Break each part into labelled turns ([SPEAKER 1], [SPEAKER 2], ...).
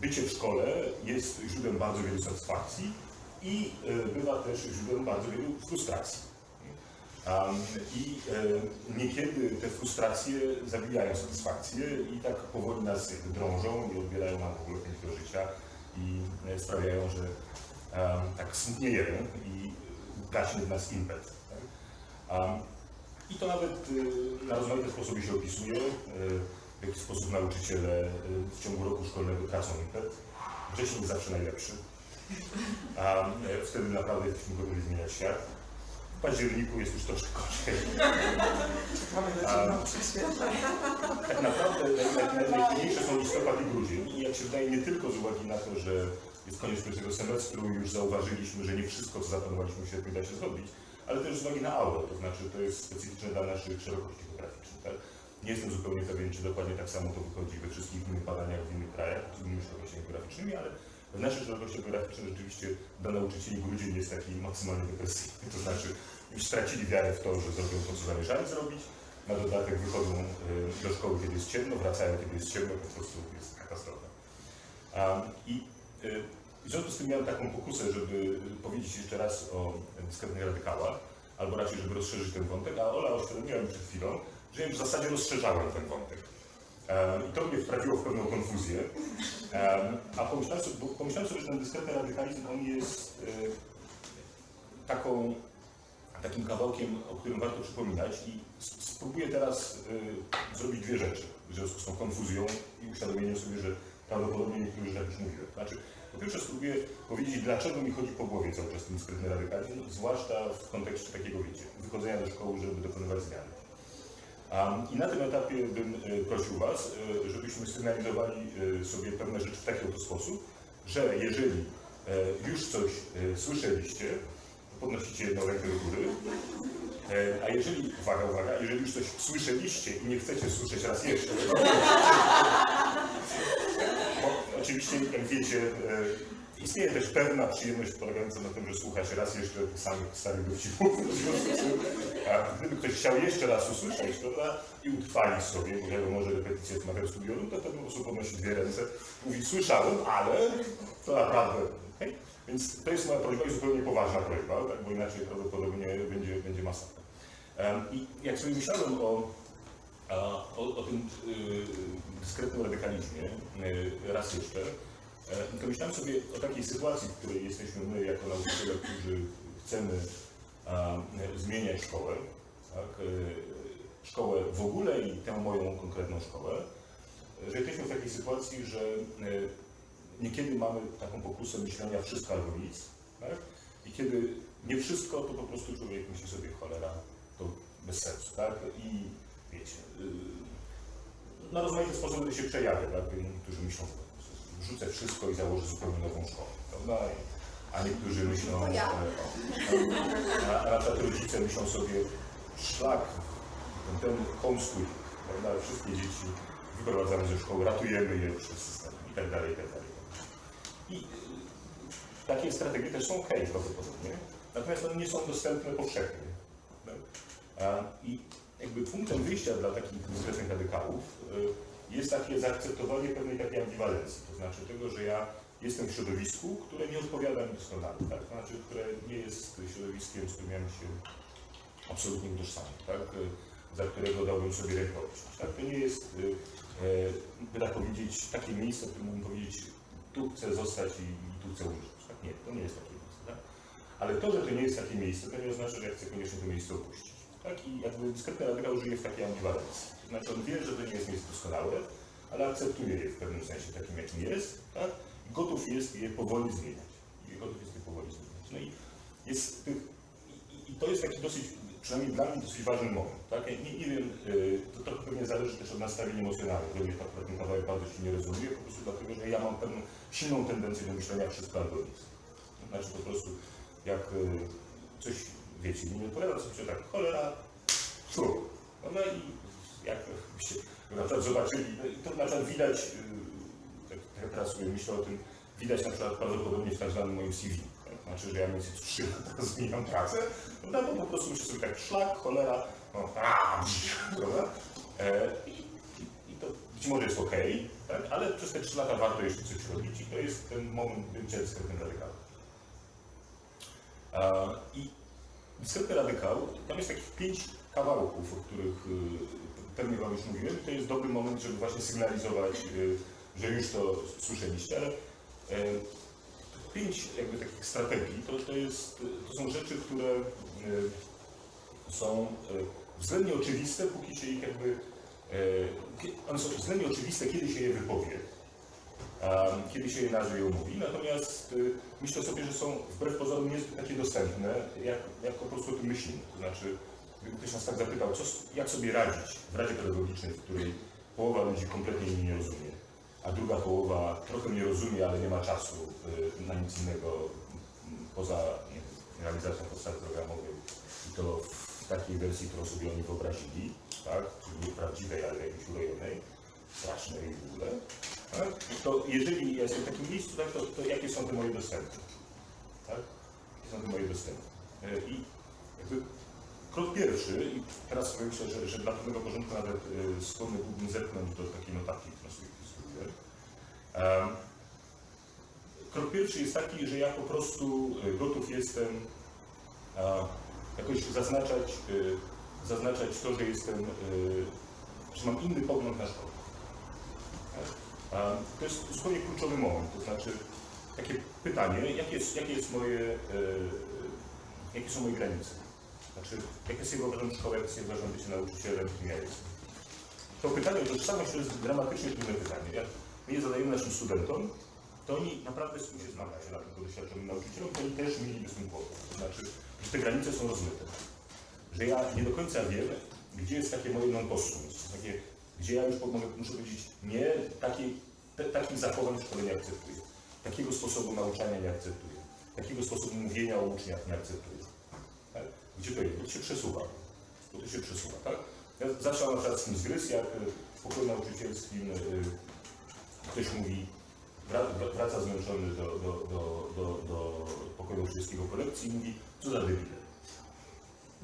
[SPEAKER 1] bycie w szkole jest źródłem bardzo wielu satysfakcji i e, bywa też źródłem bardzo wielu frustracji. I e, niekiedy te frustracje zabijają satysfakcję i tak powoli nas drążą i odbierają nam w ogóle do życia i e, sprawiają, że tak smutniejemy i gaśnie w nas impet. Tak? I to nawet na rozmaite sposoby się opisuje, w jaki sposób nauczyciele e, w ciągu roku szkolnego tracą impet. Wrzesień zawsze najlepszy. A e, wtedy naprawdę jesteśmy gotowi zmieniać świat. W październiku jest już troszkę gorzej. Tak naprawdę naj- naj- najtrudniejsze są listopad i grudzień. I jak się wydaje, nie tylko z uwagi na to, że jest koniec pierwszego semestru i już zauważyliśmy, że nie wszystko, co zaplanowaliśmy w sierpniu da się zrobić, ale też z uwagi na aulę, to znaczy to jest specyficzne dla naszych szerokości geograficznych. Tak? Nie jestem zupełnie pewien, czy dokładnie tak samo to wychodzi we wszystkich innych badaniach w innych krajach, z innymi szerokościami geograficznymi, ale w naszych szerokościach geograficznych rzeczywiście dla nauczycieli grudzień jest taki maksymalnie depresyjny. To znaczy już stracili wiarę w to, że zrobią to, co zamierzali zrobić. Na dodatek wychodzą y, do szkoły, kiedy jest ciemno, wracają, kiedy jest ciemno, po prostu jest katastrofa. I y, w związku z tym miałem taką pokusę, żeby powiedzieć jeszcze raz o dyskretnych radykałach, albo raczej, żeby rozszerzyć ten wątek, a Ola oświadomiła mi przed chwilą, że w zasadzie rozszerzałem ten wątek. I to mnie wprawiło w pewną konfuzję. A pomyślałem sobie, bo pomyślałem sobie, że ten dyskretny radykalizm, on jest y, taką, takim kawałkiem, o którym warto przypominać i spróbuję teraz y, zrobić dwie rzeczy w związku z tą konfuzją i uświadomieniem sobie, że prawdopodobnie niektórzy rzeczy już mówiłem. Znaczy, po pierwsze spróbuję powiedzieć, dlaczego mi chodzi po głowie cały czas ten dyskretny radykalizm, zwłaszcza w kontekście takiego, wiecie, wychodzenia do szkoły, żeby dokonywać zmian. I na tym etapie bym e, prosił Was, e, żebyśmy sygnalizowali e, sobie pewne rzeczy w taki oto sposób, że jeżeli już coś słyszeliście, podnosicie jedną rękę do góry, a jeżeli, uwaga, uwaga, jeżeli już coś słyszeliście i nie chcecie słyszeć raz jeszcze, oczywiście, jak wiecie, e, istnieje też pewna przyjemność polegająca na tym, że słucha się raz jeszcze samych starych dowcipów. W a gdyby ktoś chciał jeszcze raz usłyszeć, prawda, i utrwalić sobie, bo wiadomo, że repetycja jest materiał studiorum, to wtedy po prostu podnosi dwie ręce, mówi słyszałem, ale to naprawdę, okej? Więc to jest moja prośba i zupełnie poważna prośba, tak, bo inaczej prawdopodobnie będzie, będzie masakra. I jak sobie myślałem o, o, o tym y, dyskretnym radykalizmie y, raz jeszcze, e, to myślałem sobie o takiej sytuacji, w której jesteśmy my jako nauczyciele, którzy chcemy zmieniać szkołę, tak, e, szkołę w ogóle i tę moją konkretną szkołę, że jesteśmy w takiej sytuacji, że e, niekiedy mamy taką pokusę myślenia wszystko albo nic, tak? i kiedy nie wszystko, to po prostu człowiek myśli sobie cholera, to bez sensu, tak? I wiecie, y, na rozmaite sposoby to się przejawia, tak? Niektórzy myślą, rzucę wszystko i założę zupełnie nową szkołę, prawda? A niektórzy myślą,
[SPEAKER 2] To ja.
[SPEAKER 1] a, rodzice myślą sobie, szlak, ten, ten homeschooling, prawda? Wszystkie dzieci wyprowadzamy ze szkoły, ratujemy je przez system i tak dalej, i tak dalej. I y, takie strategie też są ok prawdopodobnie, natomiast one nie są dostępne powszechnie. tak? I jakby punktem wyjścia dla takich dyskretnych radykałów y, jest takie zaakceptowanie pewnej takiej ambiwalencji, to znaczy tego, że ja jestem w środowisku, które nie odpowiada mi doskonale, tak? to znaczy, które nie jest środowiskiem, z którym ja się absolutnie utożsamiam, tak? za którego dałbym sobie rękojminość. Tak? To nie jest, y, y, by tak powiedzieć, takie miejsce, w którym mógłbym powiedzieć, tu chcę zostać i, tu chcę umrzeć. Tak? Nie, to nie jest takie miejsce. Tak? Ale to, że to nie jest takie miejsce, to nie oznacza, że ja chcę koniecznie to miejsce opuścić. Tak? I jakby dyskretny radykał żyje w takiej ambiwalencji. To znaczy on wie, że to nie jest miejsce doskonałe, ale akceptuje je w pewnym sensie takim, jakim jest, tak? I gotów jest je powoli zmieniać. I gotów jest je powoli zmieniać. No i jest tych, i, i to jest taki dosyć, przynajmniej dla mnie dosyć ważny moment. Tak? Ja nie, nie wiem, y, to trochę pewnie zależy też od nastawień emocjonalnych. Dla mnie akurat ten kawałek bardzo silnie rezonuje, po prostu dlatego, że ja mam pewną silną tendencję do myślenia wszystko albo nic. Znaczy po prostu, jak y, coś, wiecie, nie odpowiada, sobie tak, cholera, szur. No i jak byście na przykład zobaczyli, no i to na przykład widać, y, tak, tak teraz sobie myślę o tym, widać na przykład prawdopodobnie w tak zwanym moim CV. Tak? Znaczy, że ja mniej więcej 3 lata zmieniam pracę, no bo po prostu myślę sobie tak, szlak, cholera, no, a, prawda? E, i, i, to gdzieś może jest ok, tak? ale przez te 3 lata warto jeszcze coś robić i to jest ten moment bycia dyskretnym radykałem. A, I dyskretny radykał, tam jest takich pięć kawałków, o których y, pewnie Wam już mówiłem. To jest dobry moment, żeby właśnie sygnalizować, y, że już to słyszeliście, ale e, pięć jakby takich strategii to, to, jest, to są rzeczy, które y, są y, względnie oczywiste, póki się ich jakby. One są względnie oczywiste, kiedy się je wypowie, kiedy się je nazwie i omówi. Natomiast y, myślę sobie, że są wbrew pozorom niezbyt takie dostępne, jak, jak po prostu o tym myślimy. To znaczy, gdyby ktoś nas tak zapytał, co, jak sobie radzić w Radzie Pedagogicznej, w której połowa ludzi kompletnie mnie nie rozumie, a druga połowa trochę mnie rozumie, ale nie ma czasu y, na nic innego mm, poza realizacją podstawy programowej i to w takiej wersji, którą sobie oni wyobrazili, tak? czyli nie prawdziwej, ale jakiejś urojonej, strasznej w ogóle, tak? to jeżeli jestem w takim miejscu, tak, to, to jakie są te moje dostępy? Tak? Jakie są te moje dostępy? Y, I jakby krok pierwszy, i teraz sobie że, że dla pewnego porządku nawet y, skłonny byłbym zerknąć do takiej notatki, którą sobie wpisuję. Krok pierwszy jest taki, że ja po prostu y, gotów jestem jakoś zaznaczać, zaznaczać to, że jestem, że mam inny pogląd na szkołę. Tak? To jest zupełnie kluczowy moment, to znaczy takie pytanie, jakie jest, jakie jest moje, y, jakie są moje granice? Znaczy, jak ja sobie wyobrażam szkołę, jak ja sobie wyobrażam bycie nauczycielem, kim ja jestem? To pytanie o tożsamość to jest dramatycznie trudne pytanie. Jak my je zadajemy naszym studentom, to oni naprawdę z tym się zmagają, na tylko doświadczonym nauczycielom, to oni też mieliby z tym kłopot. To znaczy, że te granice są rozmyte. Że ja nie do końca wiem, gdzie jest takie moje non takie, gdzie ja już mogę, muszę powiedzieć, nie, takiej, te, takich zachowań w szkole nie akceptuję. Takiego sposobu nauczania nie akceptuję. Takiego sposobu mówienia o uczniach nie akceptuję. Tak? Gdzie to jest? Bo to się przesuwa. Bo to się przesuwa, tak? Ja zawsze mam na przykład z tym zgryz, jak w pokoju nauczycielskim y, ktoś mówi, wra- wra- wraca zmęczony do, do, do, do, do pokoju nauczycielskiego po lekcji i mówi, co za debile.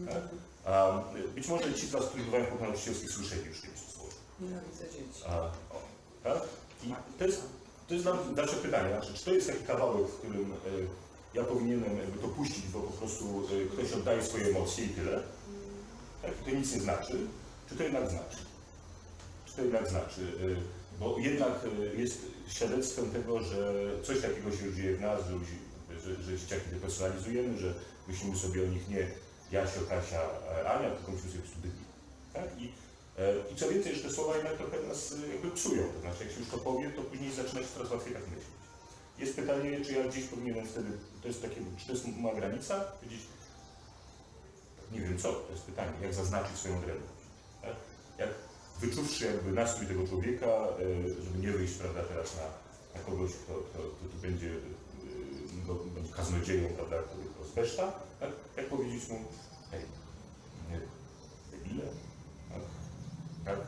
[SPEAKER 1] Tak? A, y, być może ci którzy bywają w pokoju nauczycielskim, słyszeli już kiedyś to słowo.
[SPEAKER 3] Nienawidzę dzieci.
[SPEAKER 1] A, o, tak? I to jest, to jest dalsze pytanie, znaczy, czy to jest taki kawałek, w którym y, ja powinienem jakby to puścić, bo po prostu y, ktoś oddaje swoje emocje i tyle, tak? To nic nie znaczy, czy to jednak znaczy? Czy to jednak znaczy? Y, Bo jednak jest świadectwem tego, że coś takiego się dzieje w nas, że, że, że dzieciaki depersonalizujemy, że myślimy sobie o nich nie Jasio, Kasia, Ania, tylko myślimy sobie po prostu. Tak? I I co więcej, że te słowa jednak trochę nas e, jakby psują. To znaczy, jak się już to powie, to później zaczyna się coraz łatwiej tak myśleć. Jest pytanie, czy ja gdzieś powinienem wtedy, to jest takie, czy to jest moja granica? Powiedzieć, nie wiem co, to jest pytanie, jak zaznaczyć swoją odrębność. Tak? Jak wyczuwszy jakby nastrój tego człowieka, e, żeby nie wyjść prawda, teraz na, na kogoś, kto, kto, kto tu będzie, e, będzie kaznodzieją, prawda, który go zbeszta, tak? jak powiedzieć mu, hej, nie, debile, tak?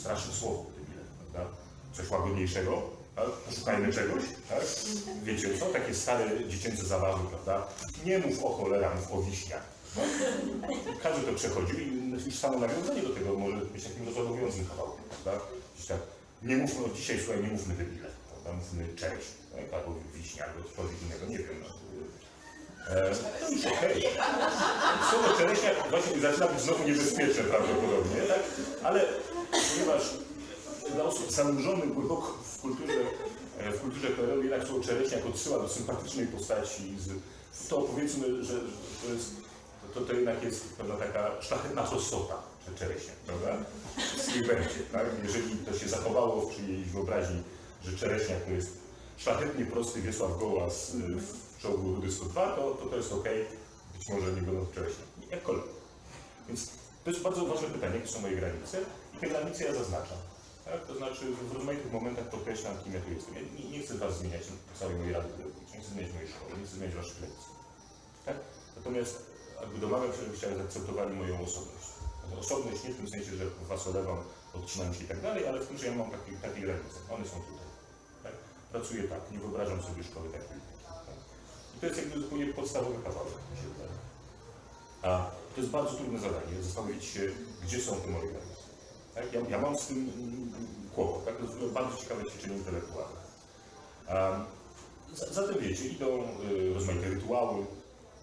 [SPEAKER 1] straszne słowo, debile, prawda? Coś łagodniejszego, tak? Poszukajmy czegoś, tak? Wiecie co? Takie stare dziecięce zabawy, prawda? Nie mów o cholera, mów o wiśniach. Tak? Każdy to przechodził i już samo nawiązanie do tego może być takim rozładowującym kawałkiem, prawda? Tak, nie mówmy, od dzisiaj słuchaj, nie mówmy debile, prawda? Mówmy cześć, tak? albo wiśnia, albo cokolwiek innego, nie wiem. No. Okej. Słowo czereśnia właśnie zaczyna być znowu niebezpieczne prawdopodobnie, tak? Ale ponieważ dla osób zanurzonych głęboko w kulturze, e, w kulturze PRL jednak słowo czereśniak odsyła do sympatycznej postaci, z, to powiedzmy, że to, jest, to, to jednak jest pewna taka szlachetna prostota, że czereśniak, prawda? Niech będzie, tak? Jeżeli to się zachowało w czyjejś wyobraźni, że czereśniak to jest szlachetnie prosty Wiesław Gołas y, w czołgu Rudy 102, to, to to jest ok, być może nie będą czereśniak, jakkolwiek. Więc to jest bardzo ważne pytanie, jakie są moje granice i te granice ja zaznaczam. Tak? To znaczy w rozmaitych momentach podkreślam, kim ja tu jestem. Ja nie, nie chcę Was zmieniać całej mojej rady pedagogicznej, nie chcę zmieniać mojej szkoły, nie chcę zmieniać Waszych lekcji. Tak? Natomiast jakby domagam się, żebyście zaakceptowali moją osobność. Osobność nie w tym sensie, że Was olewam, odcinam się i tak dalej, ale w tym, że ja mam takie, takie granice. One są tutaj. Tak? Pracuję tak, nie wyobrażam sobie szkoły takiej. Tak? To jest jakby zupełnie podstawowy kawałek. A to jest bardzo trudne zadanie, zastanowić się, gdzie są te moje granice. Tak? Ja, ja mam z tym kłopot. Tak? bardzo ciekawe ćwiczenie intelektualne. Um, za- zatem wiecie, idą y, rozmaite rytuały,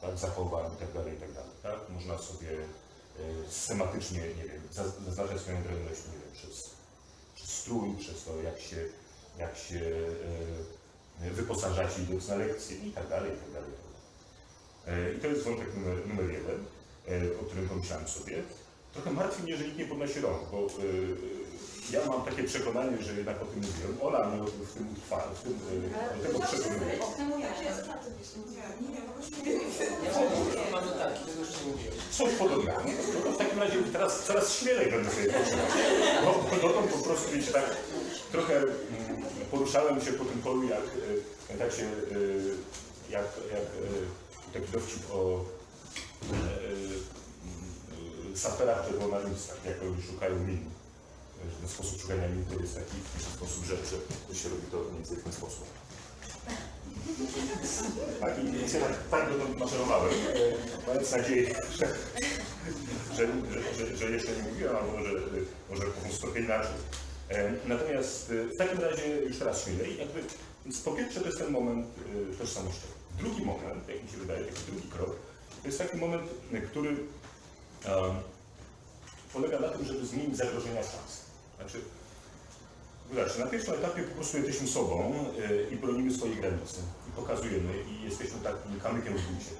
[SPEAKER 1] tak, zachowań itd., itd. Tak? Można sobie y, schematycznie, nie wiem, zaz- zaznaczać swoją drewność, nie wiem, przez, przez strój, przez to, jak się, jak się y, wyposażacie idąc na lekcje i tak dalej, i tak dalej. i tak. E, to jest wątek numer, numer jeden, e, o którym pomyślałem sobie. Trochę martwi mnie, że nikt nie podnosi rąk, bo y, ja mam takie przekonanie, że jednak o tym mówiłem. Ola mnie w tym utrwa, w tym, y, do tego przekonuje. Coś podobnego. No to w takim razie teraz coraz śmielej będę sobie poczytał. Bo, bo dotąd po prostu wiecie, tak trochę mm, poruszałem się po tym polu jak, pamiętacie, y, jak, jak y, taki dowcip o y, saperach czerwonalistach, jak oni szukają min. Ten sposób szukania min to jest taki sposób, że to się robi to mniej więcej w ten sposób. Tak, i więc ja tak, dotąd maszerowałem, e, mając nadzieję, że, że, że, że, jeszcze nie mówiłem, albo że może powiem trochę inaczej. E, Natomiast e, w takim razie już teraz śmielej, jakby, więc po pierwsze to jest ten moment e, tożsamościowy. Drugi moment, jak mi się wydaje, taki drugi krok, to jest taki moment, który polega na tym, żeby zmienić zagrożenia szans. Znaczy, Zobaczcie, na pierwszym etapie po prostu jesteśmy sobą i bronimy swojej granicy. I pokazujemy i jesteśmy takim kamykiem w bucie,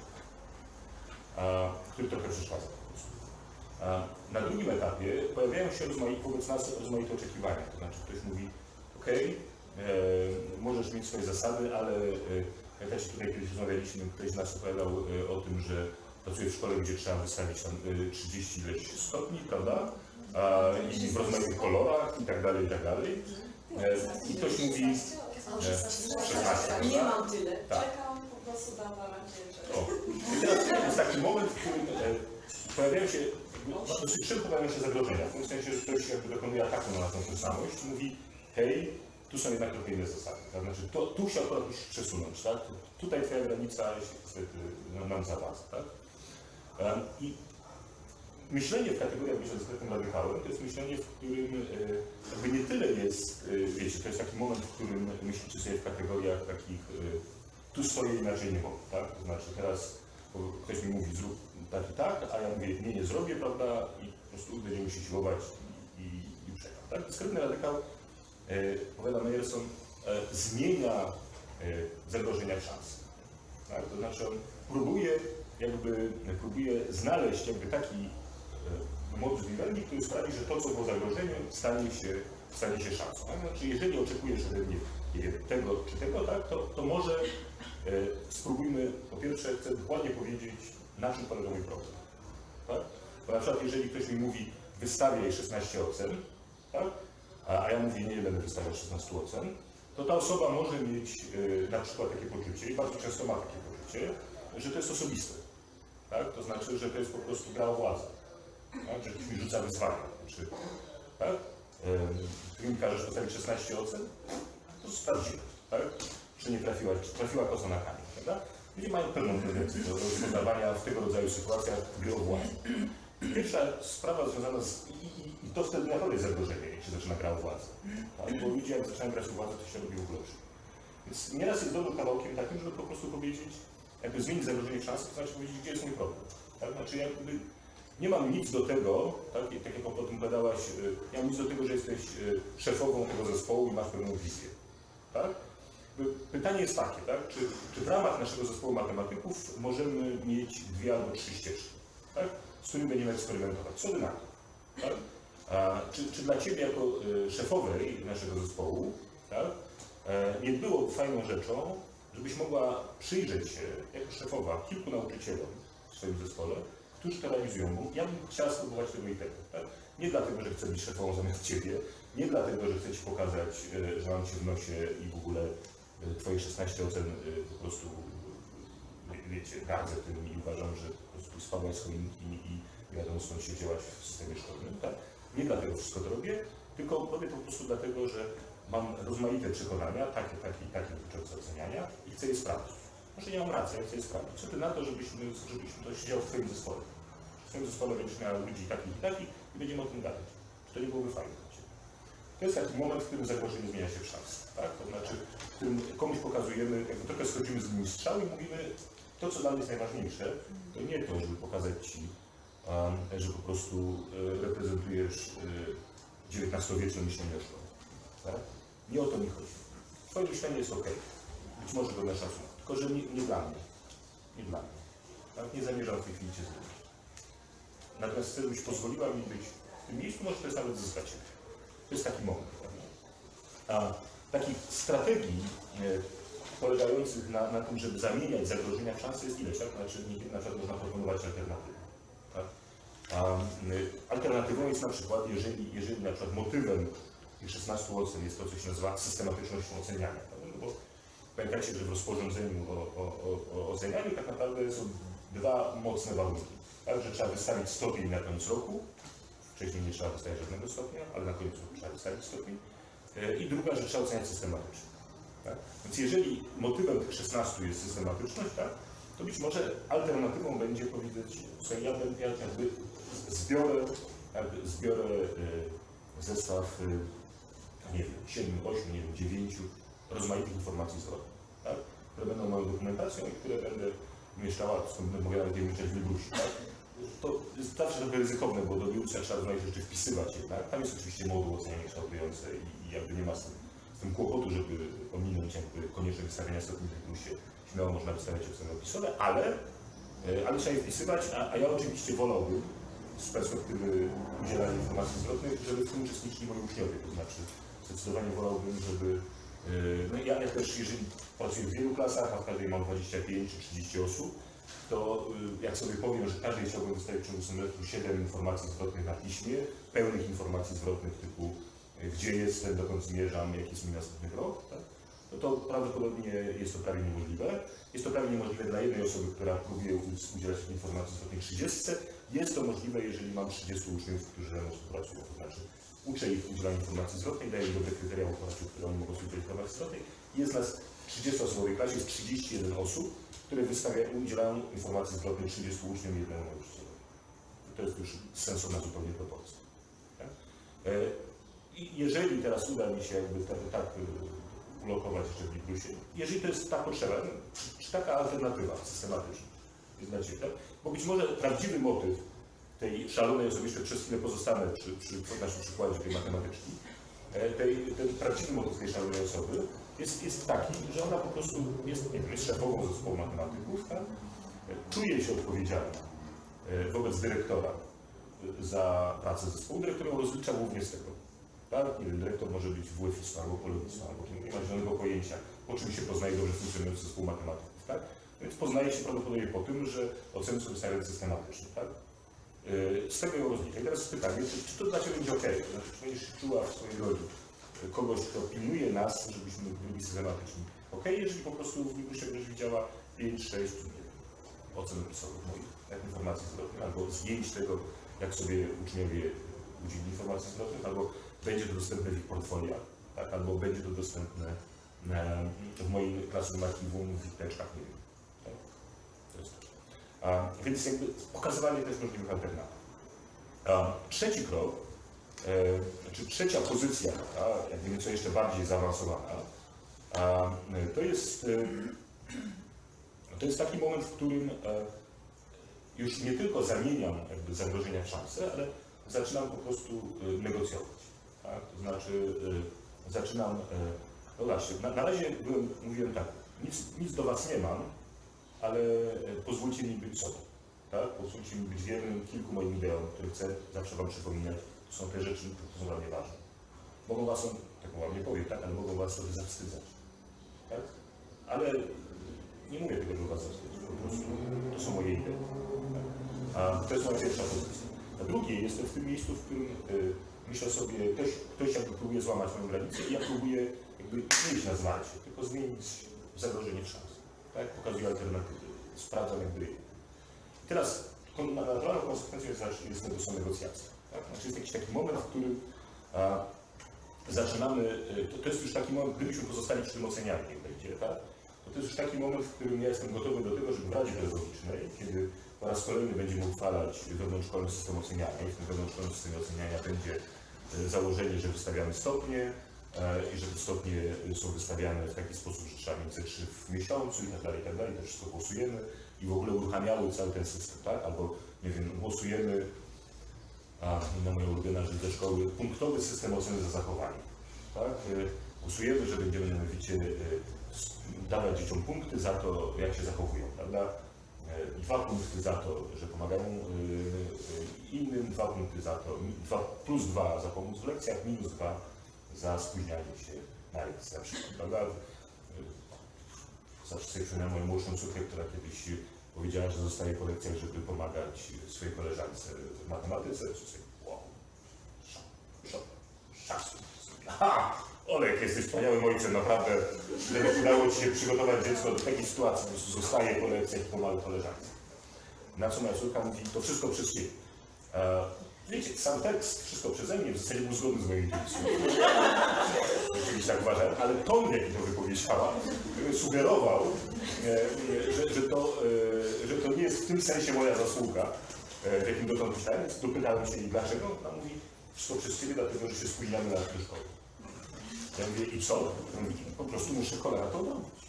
[SPEAKER 1] który trochę przeszkadza na drugim etapie pojawiają się rozmaite, wobec nas rozmaite oczekiwania. To znaczy ktoś mówi, ok, możesz mieć swoje zasady, ale e, pamiętacie tutaj kiedyś rozmawialiśmy, ktoś z nas opowiadał e, o tym, że pracuje w szkole, gdzie trzeba wystawić tam e, 30 ileś stopni, prawda? A, I w rozmaitych kolorach i tak dalej, i tak dalej. E, I ktoś mówi, e, 16,
[SPEAKER 4] Nie
[SPEAKER 1] prawda?
[SPEAKER 4] mam tyle.
[SPEAKER 1] Tak.
[SPEAKER 4] Czekam po prostu na na razie, że...
[SPEAKER 1] O. I teraz jest taki moment, w którym e, pojawiają się, dosyć szybko pojawiają się zagrożenia. W tym sensie, że ktoś jakby dokonuje ataku na naszą tożsamość i mówi, hej, tu są jednak trochę inne zasady. Tak? Znaczy, to, tu się akurat musisz przesunąć, tak? Tutaj twoja granica się niestety nam- zawadza, tak? I myślenie w kategoriach bycia dyskretnym radykałem to jest myślenie, w którym e, jakby nie tyle jest, e, wiecie, to jest taki moment, w którym myślicie sobie w kategoriach takich tu stoję inaczej nie mogę, tak? To znaczy teraz ktoś mi mówi zrób tak i tak, a ja mówię nie, nie zrobię, prawda? I po prostu będziemy się siłować i, i, przegram, tak? Dyskretny radykał, e, powiada Meyerson, e, zmienia e, zagrożenia szans. Tak? To znaczy on próbuje jakby, próbuje znaleźć jakby taki e, modus vivendi, który sprawi, że to, co było zagrożeniem, stanie się, stanie się szansą. Tak? Znaczy, jeżeli oczekujesz ode mnie nie wiem, tego czy tego, tak, to, to może spróbujmy, po pierwsze, chcę dokładnie powiedzieć, na czym polega mój problem. Tak? Bo na przykład, jeżeli ktoś mi mówi, wystawiaj 16 ocen, tak? a, ja mówię, nie, będę wystawiał 16 ocen, to ta osoba może mieć e, na przykład takie poczucie, i bardzo często ma takie poczucie, że to jest osobiste. Tak? To znaczy, że to jest po prostu gra o władzę. Tak? Że ktoś mi rzuca wyzwania. Czy, tak? Ty mi każesz postawić 16 ocen, to sprawdzimy. Tak? Czy nie trafiła, czy trafiła koza na kamień. Prawda? Ludzie mają pewną tendencję do rozpoznawania w tego rodzaju sytuacjach gry władzę. Pierwsza sprawa związana z... I, i, i to wtedy naprawdę jest zagrożenie, jak się zaczyna gra o władzę. Tak? Bo ludzie jak zaczynają grać władzę, to się robi ogóle Więc nieraz jest dobrym kawałkiem takim, żeby po prostu powiedzieć, jakby zmienić zagrożenie w szansę, to znaczy powiedzieć, gdzie jest mój problem. Tak? Znaczy jakby nie mam nic do tego, tak, tak jak o tym gadałaś, y, nie mam nic do tego, że jesteś y, szefową tego zespołu i masz pewną wizję. Tak? Pytanie jest takie, tak? czy, czy w ramach naszego zespołu matematyków możemy mieć dwie albo trzy ścieżki, tak? z którymi będziemy eksperymentować. Co wy na to? Tak? A, czy, czy dla Ciebie jako y, szefowej naszego zespołu tak, e, nie było fajną rzeczą, żebyś mogła przyjrzeć się jako szefowa kilku nauczycielom w swoim zespole, którzy to realizują, ja bym chciała spróbować tego i tego. Tak? Nie dlatego, że chcę być szefową zamiast Ciebie, nie dlatego, że chcę Ci pokazać, e, że mam Cię w nosie i w ogóle e, Twoje 16 ocen e, po prostu, e, wiecie, gardzę tym i uważam, że po prostu spałaś swoim i, i wiadomo skąd się działać w systemie szkolnym. Tak? Nie dlatego wszystko to robię, tylko robię po prostu dlatego, że mam rozmaite przekonania, takie, takie, takie dotyczące oceniania i chcę je sprawdzić. Może nie mam racji, ale chcę je sprawdzić. Co ty na to, żebyśmy, żebyśmy to siedział w Twoim zespole? W Twoim zespole będziesz miał ludzi takich i takich i będziemy o tym gadać. Czy to nie byłoby fajne? To jest taki moment, w którym zagrożenie zmienia się w szansę. Tak? To znaczy, w którym komuś pokazujemy, jakby trochę schodzimy z linii i mówimy, to co dla mnie jest najważniejsze, to nie to, żeby pokazać Ci, że po prostu e, reprezentujesz e, XIX-wieczne myślenie o szkole. Tak? Nie o to mi chodzi. Twoje myślenie jest ok. Być może godne szacunku. Tylko, że nie, nie dla mnie. Nie dla mnie. Tak? Nie zamierzam w tej chwili Cię zmienić. Natomiast chcę, żebyś pozwoliła mi być w tym miejscu, może to jest nawet zyskać. To jest taki moment. A takich strategii e, polegających na, na tym, żeby zamieniać zagrożenia w szanse jest ileś. Tak? Znaczy, na przykład można proponować alternatywę. Tak? Y, alternatywą jest na przykład, jeżeli, jeżeli na przykład motywem tych 16 ocen jest to, co się nazywa systematycznością oceniania. prawda? No bo pamiętajcie, że w rozporządzeniu o, o, o, ocenianiu tak naprawdę są dwa mocne warunki. Tak, że trzeba wystawić stopień na koniec roku, wcześniej nie trzeba wystawiać żadnego stopnia, ale na roku trzeba wystawić stopień. I druga, że trzeba oceniać systematycznie. Tak? Więc jeżeli motywem tych 16 jest systematyczność, tak, to być może alternatywą będzie powiedzieć, że ja, ja jakby zbiorę, jakby zbiorę e, zestaw, e, nie wiem, 7, 8, nie wiem, 9 rozmaitych informacji zwrotnych, tak, które będą moją dokumentacją i które będę umieszczała, skąd będę mogła nawet je umieszczać w. Tak? To zawsze trochę ryzykowne, bo do Librusza trzeba rozmaite rzeczy wpisywać jednak. Tam jest oczywiście moduł oceniania kształtujące i, jakby nie ma z tym, z tym kłopotu, żeby ominąć jakby konieczne wystawienia stopni w Librusie. Śmiało można wystawiać oceny opisowe, ale, e, ale trzeba je wpisywać, a, a ja oczywiście wolałbym z perspektywy udzielania informacji zwrotnych, żeby w tym uczestniczyli moi uczniowie. To znaczy zdecydowanie wolałbym, żeby Yy, No ja, ja też, jeżeli pracuję w wielu klasach, a w każdej mam 25 czy 30 osób, to yy, jak sobie powiem, że każdej chciałbym wystawić w ciągu semestru 7 informacji zwrotnych na piśmie, pełnych informacji zwrotnych typu yy, gdzie jestem, dokąd zmierzam, jaki jest mój następny krok, tak? no to prawdopodobnie jest to prawie niemożliwe. Jest to prawie niemożliwe dla jednej osoby, która próbuje udzielać informacji zwrotnych 30. Jest to możliwe, jeżeli mam 30 uczniów, którzy ze mną współpracują. To znaczy uczę ich udzielania informacji zwrotnej, daję im dobre kryteria w oparciu o które oni mogą sobie informacji zwrotnej. Jest nas 30-osobowej klasie, jest 31 osób, które wystawia, udzielają informacji zwrotnej 30 uczniom i jednemu nauczycielowi. To jest już sensowna zupełnie proporcja. Tak? E, I jeżeli teraz uda mi się jakby tak, tak y, ulokować jeszcze w Librusie, jeżeli to jest ta potrzeba, no, czy, taka alternatywa systematyczna jest dla Ciebie, tak? Bo być może prawdziwy motyw tej szalonej jeszcze przez chwilę pozostanę przy, przy naszym przykładzie tej matematyczki, e, tej, ten prawdziwy motyw tej szalonej osoby jest, jest taki, że ona po prostu jest, nie wiem, jest szefową zespołu matematyków, tak? E, czuje się odpowiedzialna e, wobec dyrektora e, za pracę zespołu. Dyrektor ją rozlicza głównie z tego. Tak? Nie wiem, dyrektor może być WF-istą albo polonistą, albo nie ma zielonego pojęcia, po czym się poznaje dobrze funkcjonujący zespół matematyków. Tak? Więc poznaje się prawdopodobnie po tym, że oceny są wystawiane systematycznie. Tak? Yy, Z tego ją rozlicza. I teraz pytanie, czy, czy to dla Ciebie będzie ok? To znaczy, czy będziesz czuła w swojej roli yy, kogoś, kto pilnuje nas, żebyśmy byli systematyczni. Ok, jeżeli po prostu w Librusie będziesz widziała 5, 6, nie wiem, ocen opisowych moich, jak informacji zwrotnych, albo zdjęć tego, jak sobie uczniowie udzielili informacji zwrotnych, albo będzie to dostępne w ich portfoliach, tak? albo będzie to dostępne w moim klasowym archiwum, w ich nie wiem. Tak? To jest to. A, więc jakby pokazywanie też możliwych alternatyw. Trzeci krok, e, czy trzecia pozycja, a, jakby nieco jeszcze bardziej zaawansowana, to jest, e, to jest taki moment, w którym e, już nie tylko zamieniam jakby zagrożenia w szanse, ale zaczynam po prostu negocjować. Tak? To znaczy zaczynam, no zobaczcie, na, na razie byłem, mówiłem tak, nic, nic do Was nie mam, ale e, pozwólcie mi być sobą. Tak? Pozwólcie mi być wiernym kilku moim ideom, które chcę zawsze Wam przypominać. To są te rzeczy, które są dla mnie ważne. Mogą Was, tak Wam nie powiem, tak? ale mogą Was sobie zawstydzać. Tak? Ale nie mówię tego, żeby Was zawstydzić. Po prostu to są moje idee. Tak? A to jest moja pierwsza pozycja. A drugie, jestem w tym miejscu, w którym y, myślę sobie, ktoś, ktoś jakby próbuje złamać moją granicę i ja próbuję jakby nie iść na zwarcie, tylko zmienić zagrożenie w szansę. Tak? Pokazuję alternatywy, sprawdzam jakby. I teraz naturalną konsekwencją jest, jest, jest, są negocjacje. Tak? Znaczy jest jakiś taki moment, w którym a, zaczynamy, y, to, to jest już taki moment, gdybyśmy pozostali przy tym ocenianiu, niech będzie, tak? to to jest już taki moment, w którym ja jestem gotowy do tego, żeby w Radzie Pedagogicznej, kiedy po raz kolejny będziemy uchwalać wewnątrzszkolny system oceniania i w tym wewnątrzszkolnym systemie oceniania będzie e, założenie, że wystawiamy stopnie i że te stopnie e, są wystawiane w taki sposób, że trzeba mieć trzy w miesiącu i tak dalej, i tak dalej. To wszystko głosujemy i w ogóle uruchamiały cały ten system, tak? Albo, nie wiem, głosujemy a na moją ulubioną rzecz ze szkoły, punktowy system oceny za zachowanie. Tak? E, Głosujemy, że będziemy mianowicie e, dawać dzieciom punkty za to, jak się zachowują, prawda? E, Dwa punkty za to, że pomagają e, e, innym, dwa punkty za to, dwa, plus dwa za pomoc w lekcjach, minus dwa za spóźnianie się na lekcję na przykład? E, Zawsze sobie przypominam moją młodszą córkę, która kiedyś powiedziała, że zostaje po lekcjach, żeby pomagać swojej koleżance w matematyce. Wow, szacun. Aha, Olek, jesteś wspaniałym ojcem, naprawdę. Że udało Ci się przygotować dziecko do takiej sytuacji, prostu zostaje po lekcjach i pomaga koleżance. Na co moja córka mówi, to wszystko przez Ciebie. Wiecie, sam tekst, wszystko przeze mnie, w zasadzie był zgodny z moją intuicją. Oczywiście tak uważałem, ale ton, jaki to wypowiedziała, e, sugerował, e, że, że, to, e, że to nie jest w tym sensie moja zasługa, w jakim dotąd myślałem, dopytałem się jej dlaczego. Ona mówi, wszystko przez Ciebie, dlatego że się spóźniamy na do szkoły. Ja mówię, i co? Po prostu muszę cholera to robić.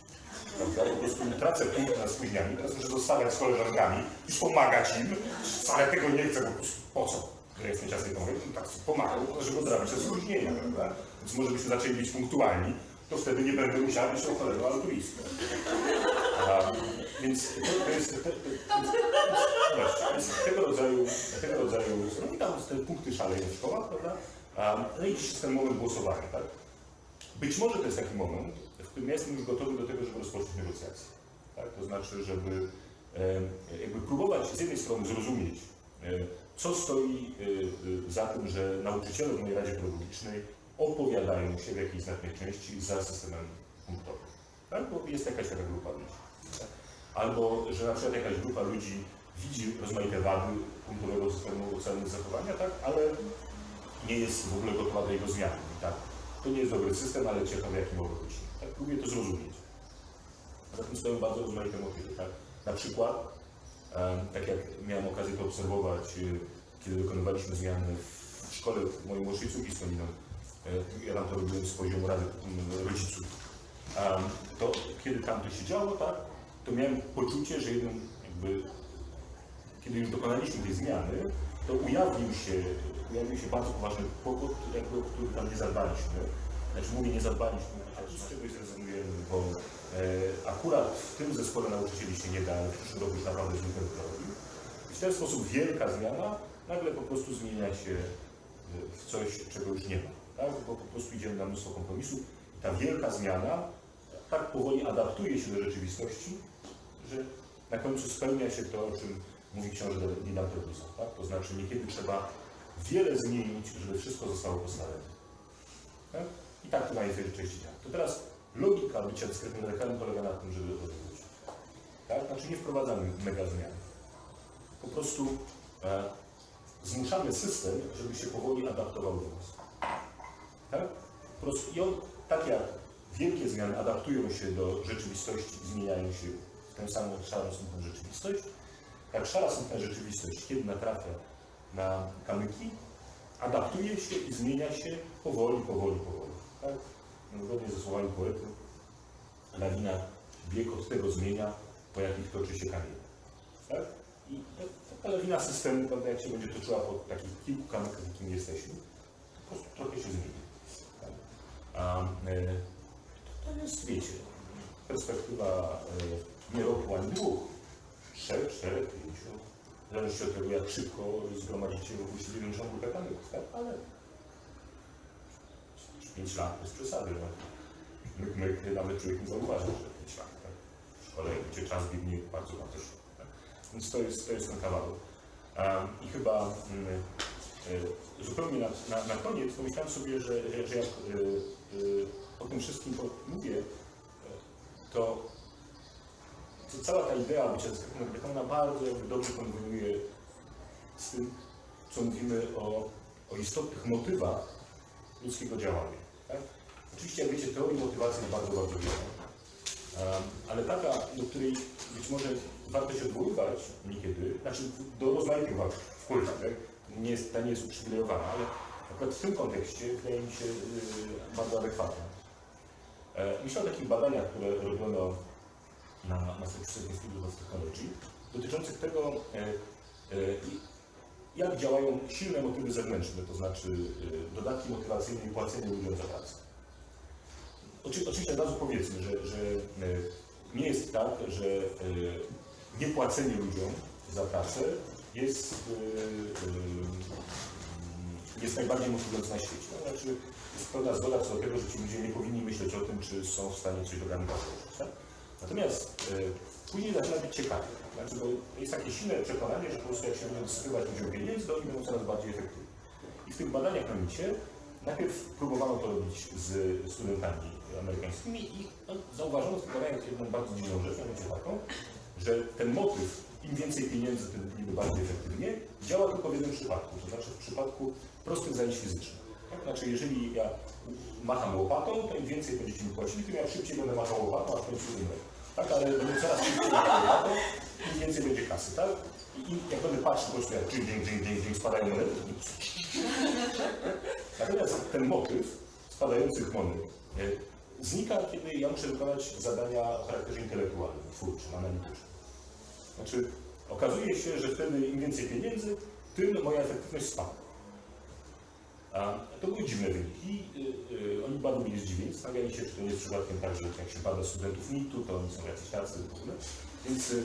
[SPEAKER 1] Prawda? Po prostu tracę punkt na spóźnianie, teraz muszę zostawiać z koleżankami i pomagać im. Wcale tego nie chcę, po prostu po co? Ja jestem no tak pomagał, żeby odrabiać te spóźnienia, prawda? Więc może byśmy zaczęli być punktualni, to wtedy nie będę musiał być tą cholerą altruistką. A, Więc to, to jest, to, więc tego rodzaju, tego rodzaju, no i tam te punkty szaleją w szkołach, prawda? No i jest ten moment głosowania, tak? Być może to jest taki moment, w którym ja jestem już gotowy do tego, żeby rozpocząć negocjacje. Tak? To znaczy, żeby jakby próbować z jednej strony zrozumieć, co stoi e, e, za tym, że nauczyciele w mojej Radzie Pedagogicznej opowiadają się w jakiejś znacznej części za systemem punktowym. Tak? Bo jest jakaś taka grupa ludzi. Albo, że na przykład jakaś grupa ludzi widzi rozmaite wady punktowego systemu oceny zachowania, tak? ale nie jest w ogóle gotowa do jego zmiany. Tak? To nie jest dobry system, ale ciekawe, jaki mogę być. Tak, próbuję to zrozumieć. Za tym stoją bardzo rozmaite motywy. Tak? Na przykład, tak jak miałem okazję to obserwować, y, kiedy dokonywaliśmy zmiany w szkole mojej młodszej córki z ja tam to robiłem z poziomu Rady mm, Rodziców, to kiedy tam to się działo, tak, to miałem poczucie, że jeden jakby, kiedy już dokonaliśmy tej zmiany, to ujawnił się, ujawnił się bardzo poważny kłopot, jakby, o który tam nie zadbaliśmy. Znaczy mówię nie zadbaliśmy, ale z czegoś zrezygnujemy, bo akurat w tym zespole nauczycieli się nie da, ale w przyszłym roku już naprawdę źle to robił. I w ten sposób wielka zmiana nagle po prostu zmienia się e, w coś, czego już nie ma. Tak? Bo po prostu idziemy na mnóstwo kompromisów. I ta wielka zmiana tak powoli adaptuje się do rzeczywistości, że na końcu spełnia się to, o czym mówi książę Dina Perusa. Tak? To znaczy niekiedy trzeba wiele zmienić, żeby wszystko zostało postawione. Tak? I tak to części działa. To teraz logika bycia dyskretnym lekarem polega na tym, żeby odwrócić. Tak? Znaczy nie wprowadzamy mega zmian. Po prostu e, zmuszamy system, żeby się powoli adaptował do nas. Tak? Po prostu, I on, tak jak wielkie zmiany adaptują się do rzeczywistości i zmieniają się w tę samą szarą smutną rzeczywistość, tak szara smutna rzeczywistość, kiedy natrafia na kamyki, adaptuje się i zmienia się powoli, powoli, powoli. Tak? Zgodnie ze słowami poety, lawina bieg od tego zmienia, po jakich toczy się kamień. Tak? I ta- taka lawina systemu, prawda, jak się będzie toczyła po takich kilku kamykach, jakim jesteśmy, to po prostu trochę się zmieni. Tak? A e, to, to jest, wiecie, perspektywa e, nie roku ani dwóch, trzech, czterech, pięciu, w zależności od tego, jak szybko zgromadzicie wokół siebie większą grupę kamyków, tak? Ale 5 lat bez przesady. No. Myk, myk, nawet człowiek nie zauważy, że 5 lat. Tak? W szkole, gdzie czas biegnie bardzo, bardzo szybko. Tak? Więc to jest, to jest ten kawałek. Um, I chyba mm, e, zupełnie na, na, na koniec pomyślałem sobie, że, że, jak e, e, o tym wszystkim mówię, to, to cała ta idea bycia dyskretną ona bardzo jakby dobrze konweniuje z tym, co mówimy o, o istotnych motywach ludzkiego działania. Oczywiście, jak wiecie, teorii motywacji bardzo, bardzo wiele. Ale taka, do której być może warto się odwoływać niekiedy, znaczy do rozmaitych wpływów, tak? nie jest, ta nie jest uprzywilejowana, ale akurat w tym kontekście wydaje mi się y, bardzo adekwatne. E, Myślę o takich badaniach, które robiono na Massachusetts Institute of Technology, dotyczących tego, e, e, jak działają silne motywy zewnętrzne, to znaczy y, dodatki motywacyjne i płacenie ludziom za pracę. Oczy, oczywiście od razu powiedzmy, że, że y, nie jest tak, że y, niepłacenie ludziom za pracę jest, y, jest najbardziej motywujące na świecie. To znaczy jest pełna zgoda co do tego, że ci ludzie nie powinni myśleć o tym, czy są w stanie coś dobrego. Tak? Natomiast później zaczyna być ciekawie. Znaczy, bo jest takie silne przekonanie, że po prostu jak się będą dosypywać ludziom pieniędzy, to oni będą coraz bardziej efektywni. I w tych badaniach na micie najpierw próbowano to robić z studentami amerykańskimi i no, zauważono w badaniach jedną bardzo dziwną rzecz, mianowicie taką, że ten motyw, im więcej pieniędzy, tym niby bardziej efektywnie, działa tylko w jednym przypadku, to znaczy w przypadku prostych zajęć fizycznych. Tak? Znaczy, jeżeli ja macham łopatą, to im więcej będziecie mi płacili, tym ja szybciej będę machał łopatą, a w końcu umrę. Tak, ale będę coraz szybciej machał łopatą, im więcej będzie kasy, tak? I jak będę patrzył po prostu jak dżing, dżing, dżing, dżing, dżing, spadają monety, to Natomiast ten motyw spadających monet znika, kiedy ja muszę wykonać zadania o charakterze intelektualnym, twórczym, analitycznym. Znaczy, okazuje się, że wtedy im więcej pieniędzy, tym moja efektywność spada. A to były dziwne wyniki. Y, y, Oni bardzo byli zdziwieni, zastanawiali się, czy to nie jest przypadkiem tak, że jak się bada studentów MIT-u, to oni są jacyś tacy w ogóle. Więc y,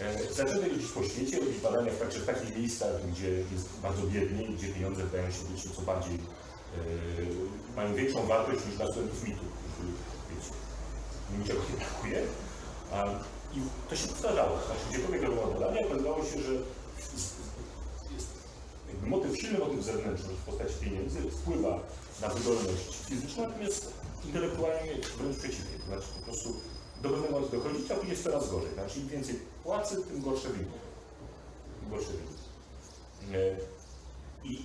[SPEAKER 1] e, zaczęli jeździć po świecie, robić badania w, także w takich miejscach, gdzie jest bardzo biednie, gdzie pieniądze wydają się być nieco bardziej, e, mają większą wartość niż dla studentów MIT-u, niczego nie brakuje. I to się powtarzało. Znaczy, gdziekolwiek robiono badania, okazywało się, że jest jakby motyw, silny motyw zewnętrzny w postaci pieniędzy wpływa na wydolność fizyczną, natomiast intelektualnie wręcz przeciwnie. To znaczy po prostu do pewnego momentu dochodzić, a później jest coraz gorzej. Znaczy im więcej płacy, tym gorsze wyniki. Tym gorsze. E, I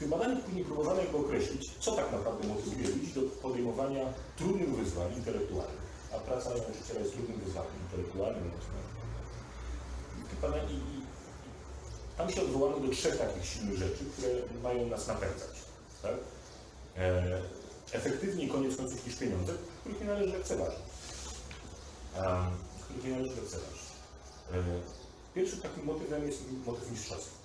[SPEAKER 1] w tych badaniach później próbowano jakby określić, co tak naprawdę motywuje ludzi do podejmowania trudnych wyzwań intelektualnych. A praca nauczyciela jest trudnym wyzwaniem intelektualnym. I i- i- tam się odwołano do trzech takich silnych rzeczy, które mają nas napędzać. Tak? E, efektywniej koniec końców niż pieniądze, których nie należy lekceważyć. Których nie należy lekceważyć. E, pierwszym takim motywem jest motyw mistrzostwa.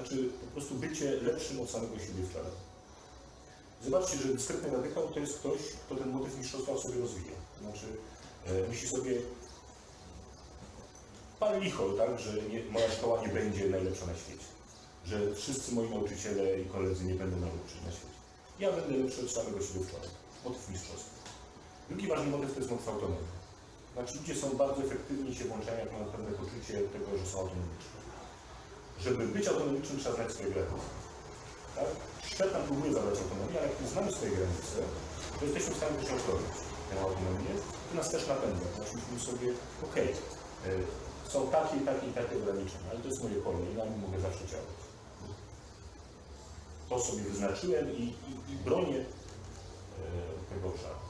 [SPEAKER 1] Znaczy po prostu bycie lepszym od samego siebie wczoraj. Zobaczcie, że dyskretny radykał to jest ktoś, kto ten motyw mistrzostwa sobie rozwija. Znaczy e, myśli sobie, Pan licho, tak, że nie, moja szkoła nie będzie najlepsza na świecie. Że wszyscy moi nauczyciele i koledzy nie będą najlepsi na świecie. Ja będę lepszy od samego siebie wczoraj. Motyw mistrzostwa. Drugi ważny motyw to jest motyw autonomii. Znaczy ludzie są bardzo efektywni się włączają, jak mają pewne poczucie tego, że są autonomiczni. Żeby być autonomicznym trzeba znać swoje granice. Tak? Świat nam próbuje zadać autonomię, ale jak znamy swoje granice, to jesteśmy w stanie też chronić. Tę autonomię, to nas też napędza. Znaczy myślimy sobie, okej, y, są takie i takie i takie ograniczenia, ale to jest moje pole i na nim mogę zawsze działać. To sobie wyznaczyłem i, i, i bronię e, tego obszaru.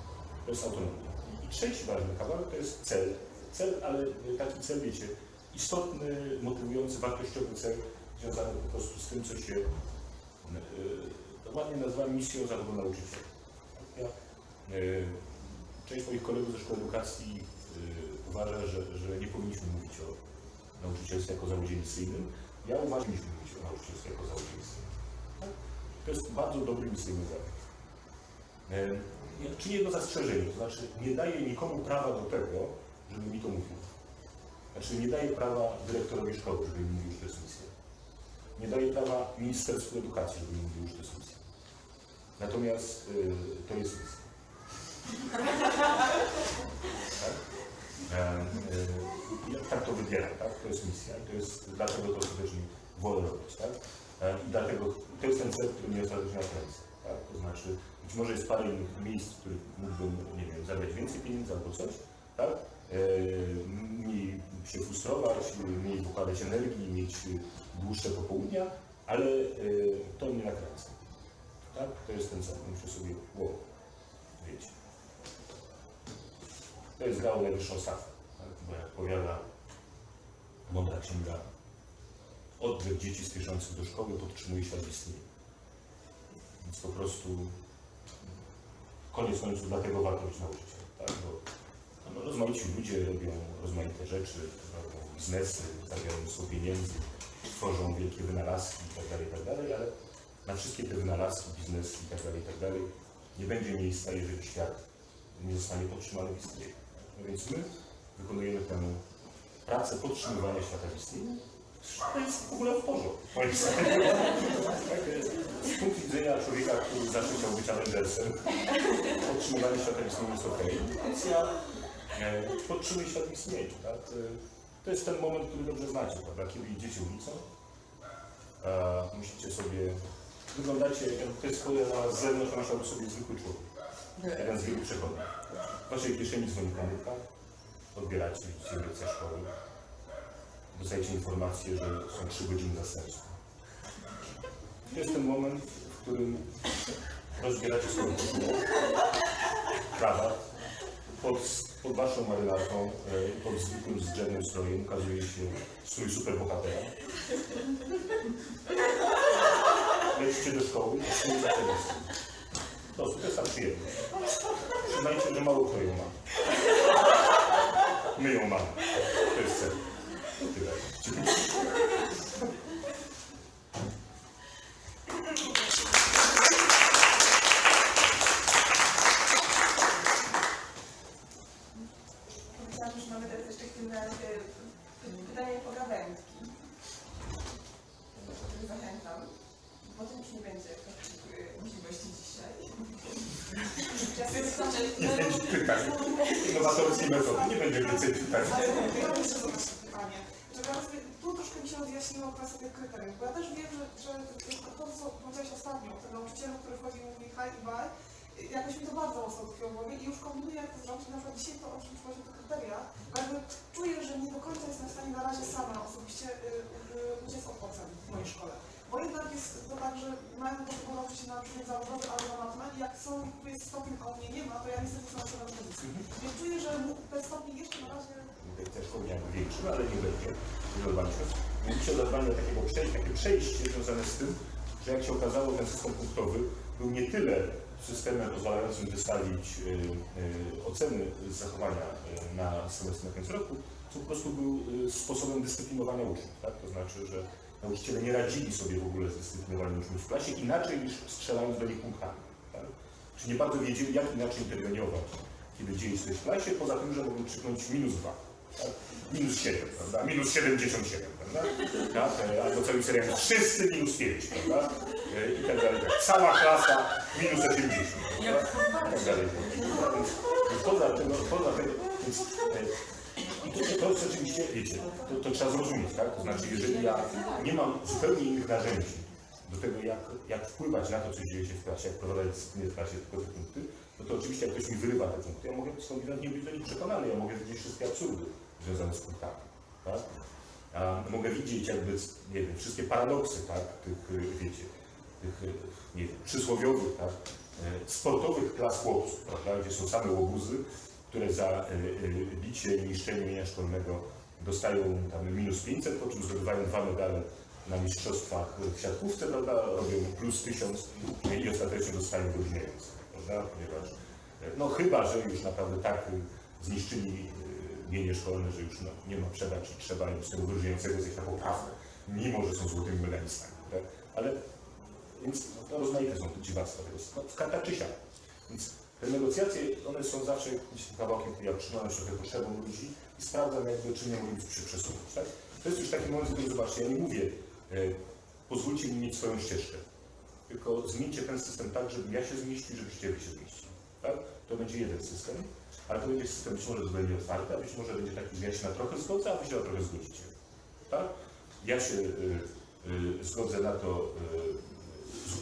[SPEAKER 1] To jest autonomia. I trzeci ważny kawałek to jest cel. Cel, ale taki cel, wiecie, istotny, motywujący, wartościowy cel, związany po prostu z tym, co się e, ładnie nazywa misją zawodu nauczyciela. Ja, e, część moich kolegów ze szkoły edukacji y, uważa, że, że nie powinniśmy mówić o nauczycielstwie jako zawodzie misyjnym. Ja uważam, że powinniśmy mówić o nauczycielstwie jako zawodzie misyjnym. To jest bardzo dobry misyjny zawód. E, Czy jedno zastrzeżenie, to znaczy nie daje nikomu prawa do tego, żeby mi to mówił. Znaczy nie daje prawa dyrektorowi szkoły, żeby mówił, że to jest misja. Nie daje prawa Ministerstwu Edukacji, żeby mówił, że to jest misja. Natomiast y, to jest misja. Tak? E, y, ja tak to wybieram, tak? To jest misja i to jest, dlatego to skutecznie wolę robić, tak? I dlatego to jest ten cel, który mnie ostatecznie nakręca, tak? To znaczy, być może jest parę innych miejsc, w których mógłbym, nie wiem, zabrać więcej pieniędzy albo coś, tak? E, mniej się frustrować, mniej wykładać energii, mieć dłuższe popołudnia, ale e, to mnie nakręca. Tak? To jest ten cel. Muszę sobie, wow, wiecie. To jest grał najwyższą stawkę, tak? bo jak powiada mądra księga, oddech dzieci spieszących do szkoły podtrzymuje świat w istnieniu. Więc po prostu koniec końców dlatego warto być nauczycielem, tak? Bo no, rozmaici ludzie robią rozmaite rzeczy, robią biznesy, zarabiają mnóstwo pieniędzy, tworzą wielkie wynalazki itd., itd., ale na wszystkie te wynalazki, biznesy itd., itd. nie będzie miejsca, jeżeli świat nie zostanie podtrzymany w istnieniu. No więc my wykonujemy tę pracę podtrzymywania świata w istnieniu. To jest w ogóle w porządku. moim zdaniem. Tak, Z punktu widzenia człowieka, który zawsze chciał być Avengersem, podtrzymywanie świata jest ok. Więc ja e, podtrzymuję świat istnieniu. Tak? E, To jest ten moment, który dobrze znacie, prawda? Kiedy idziecie ulicą, musicie sobie, wyglądacie, to jest na zewnątrz, myślałby sobie zwykły człowiek. Jeden z wielu przechodni. W waszej kieszeni dzwoni komórka, odbieracie, lekcja szkoły, dostajecie informację, że są trzy godziny zastępstwa. To jest ten moment, w którym rozbieracie swoją koszulę, pod, pod waszą marynarką, e, pod zwykłym zdrzewnym strojem ukazuje się strój superbohatera. Lecicie do szkoły i zaczęliście. To, to jest ta przyjemność. Przyznajcie, że mało kto ją ma. My ją mamy. To jest cel. Tyle.
[SPEAKER 3] Ostatnio, ten nauczyciel, który wchodzi i mówi hi i bye, jakoś mi to bardzo mocno utkwiło w głowie i już kombinuję, jak to zrobić. Na przykład dzisiaj to, o czym chodzi o te kryteria, bo jakby czuję, że nie do końca jestem w stanie na razie sama osobiście y, y, uciec od ocen w mojej szkole. Bo jednak jest to tak, że mają do tego nauczyć się na przykład zawodowy albo na matmę i jak są, tu jest stopień, a u mnie nie ma, to ja niestety są na pozycji. Więc czuję, że ten stopień jeszcze na razie
[SPEAKER 1] Też miałem większy, ale nie będzie. Nie zadbaniu takiego przejścia, takie przejście związane z tym, że jak się okazało, ten system punktowy był nie tyle systemem pozwalającym wystawić y, y, oceny zachowania y, na semestr na koniec roku, co po prostu był sposobem dyscyplinowania uczniów. Tak? To znaczy, że nauczyciele nie radzili sobie w ogóle z dyscyplinowaniem uczniów w klasie inaczej niż strzelając do nich punktami. Tak? Czy nie bardzo wiedzieli, jak inaczej interweniować, kiedy dzieje się coś w klasie, poza tym, że mogą krzyknąć minus dwa. Tak? Minus 7, prawda? Minus 77, prawda? Tak? Albo cały serial wszyscy minus 5, prawda? E, I tak dalej. Tak. Cała klasa minus 80, prawda? I tak dalej. No, Więc poza tego, poza tego, więc, e, i to, to, oczywiście, wiecie, to, to trzeba zrozumieć, tak? To znaczy, jeżeli ja nie mam zupełnie innych narzędzi do tego, jak, jak wpływać na to, co dzieje się w klasie, jak prowadzać dyscyplinę w klasie, tylko te punkty, no to oczywiście jak ktoś mi wyrywa te punkty, ja mogę skądinąd nie być do nich przekonany, ja mogę widzieć wszystkie absurdy związane z punktami, tak? A mogę widzieć jakby, nie wiem, wszystkie paradoksy, tak, tych, wiecie, tych, nie wiem, przysłowiowych, tak, y, sportowych klas chłopców, prawda, gdzie są same łobuzy, które za y, y, bicie i niszczenie mienia szkolnego dostają tam minus 500, po czym zdobywają dwa medale na mistrzostwach w siatkówce, prawda, robią plus 1000 i ostatecznie dostają więcej, prawda, ponieważ, no chyba, że już naprawdę tak y, zniszczyli y, mienie szkolne, że już no, nie ma przebacz i trzeba im z tego wyróżniającego zejść na poprawę, mimo że są złotymi medalistami, tak? ale więc no, rozmaite są te dziwactwa tego, no, karta czy siak. Więc te negocjacje, one są zawsze jakimś kawałkiem, który ja trzymam trochę potrzebą ludzi i sprawdzam jakby, czy nie być przy przesunąć. Tak? To jest już taki moment, w którym zobaczcie, ja nie mówię, e, pozwólcie mi mieć swoją ścieżkę, tylko zmieńcie ten system tak, żebym ja się zmieścił, żebyście wy się zmieścili. Tak? To będzie jeden system, ale to będzie system być może zupełnie otwarty, a być może będzie taki, że ja się na trochę zgodzę, a wy się na trochę zgodzicie. Tak? Ja się y, y, zgodzę na to,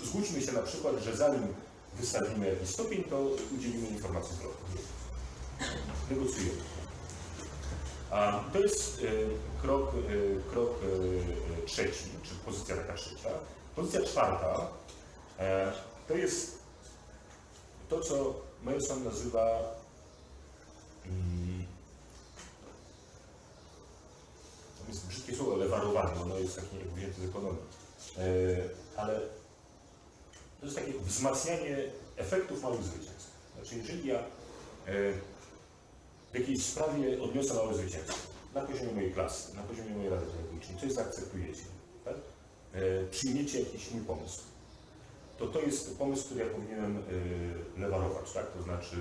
[SPEAKER 1] y, zgódźmy się na przykład, że zanim wystawimy jakiś stopień, to udzielimy informacji zwrotnej. Negocjujemy. A to jest y, krok, y, krok y, trzeci, czy pozycja taka trzecia. Pozycja czwarta to jest to, co Melson nazywa mm, to jest brzydkie słowo, ale warowanie, ono jest takie wzięte z ekonomii. E, ale to jest takie wzmacnianie efektów małych zwycięstw. Znaczy, jeżeli ja e, w jakiejś sprawie odniosę małe zwycięstwo, na poziomie mojej klasy, na poziomie mojej rady pedagogicznej, coś zaakceptujecie, tak? e, przyjmiecie jakiś mój pomysł, to to jest pomysł, który ja powinienem e, lewarować, tak? To znaczy,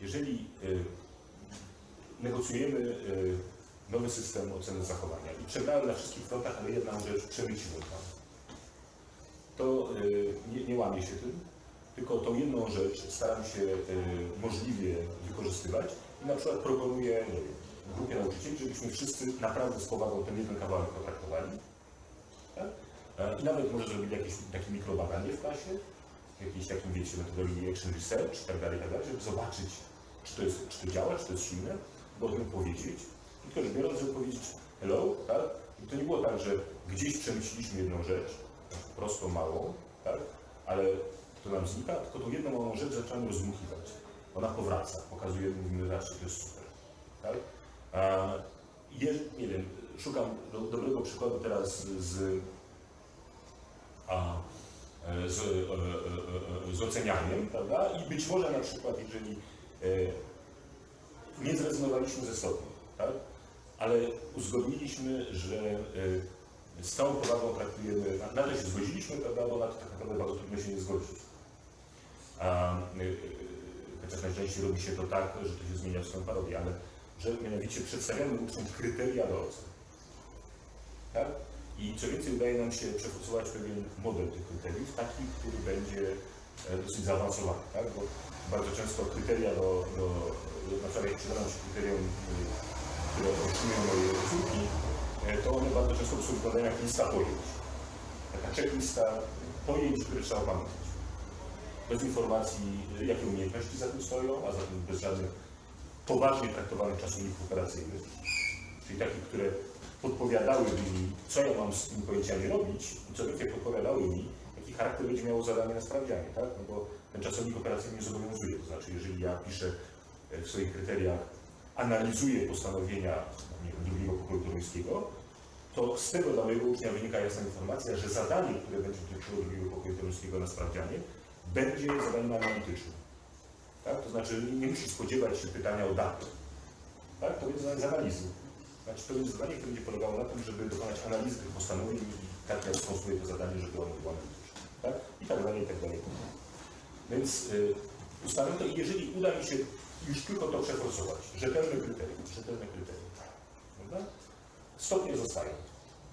[SPEAKER 1] jeżeli e, negocjujemy e, nowy system oceny zachowania i przegrałem na wszystkich frontach, ale jedną rzecz przemyciłem tam, to nie, nie łamię się tym, tylko tą jedną rzecz staram się możliwie wykorzystywać i na przykład proponuję grupie nauczycieli, żebyśmy wszyscy naprawdę z powagą ten jeden kawałek potraktowali. Tak? E, I nawet może zrobili jakieś takie mikrobadanie w klasie, jakieś takim, wiecie, metodologii action research tak i tak dalej, żeby zobaczyć, czy to, jest, czy to działa, czy to jest silne, bo o tym powiedzieć. I tylko rzecz biorąc, żeby powiedzieć hello, tak? I to nie było tak, że gdzieś przemyśliliśmy jedną rzecz, prostą, małą, tak? Ale to nam znika, tylko tą jedną małą rzecz zaczynamy rozdmuchiwać. Ona powraca, pokazuje, mówimy, zobaczcie, to jest super. Tak? A, je, nie wiem, szukam do, dobrego przykładu teraz z, a, e, z, e, e, z ocenianiem, prawda? I być może na przykład, jeżeli nie zrezygnowaliśmy ze stopni, tak? ale uzgodniliśmy, że z całą powagą traktujemy, na, na to się zgodziliśmy, prawda? bo na to tak naprawdę bardzo trudno się nie zgodzić. A, chociaż najczęściej robi się to tak, że to się zmienia w swoją parodię, ale że mianowicie przedstawiamy uczniom kryteria do ocen. Tak? I co więcej, udaje nam się przeforsować pewien model tych kryteriów, taki, który będzie e, dosyć zaawansowany, tak? bo bardzo często kryteria do, do na przykład jak przydaną się kryterium, y, które otrzymują moje córki, e, to one bardzo często są wyglądają jak lista pojęć. Taka checklista pojęć, które trzeba pamiętać bez informacji, jakie umiejętności za tym stoją, a zatem bez żadnych poważnie traktowanych czasowników operacyjnych, czyli takich, które podpowiadałyby mi, co ja mam z tymi pojęciami robić i co więcej podpowiadały mi, jaki charakter będzie miało zadanie na sprawdzianie, tak? No bo ten czasownik operacyjny zobowiązuje, to znaczy jeżeli ja piszę e, w swoich kryteriach, analizuję postanowienia drugiego pokoju toruńskiego, to z tego dla mojego ucznia wynika jasna informacja, że zadanie, które będzie dotyczyło drugiego pokoju na sprawdzianie, będzie zadaniem analitycznym. Tak? To znaczy nie, nie musi spodziewać się pytania o datę. Tak? To będzie zadanie z analizy. Znaczy będzie zadanie, które będzie polegało na tym, żeby dokonać analizy tych postanowień i tak ja skonstruuję to zadanie, żeby ono było analityczne. Tak? I tak dalej, i tak dalej. Więc y, ustalę to i jeżeli uda mi się już tylko to przeforsować, rzetelne kryterium, rzetelne kryterium, prawda? Stopnie zostają.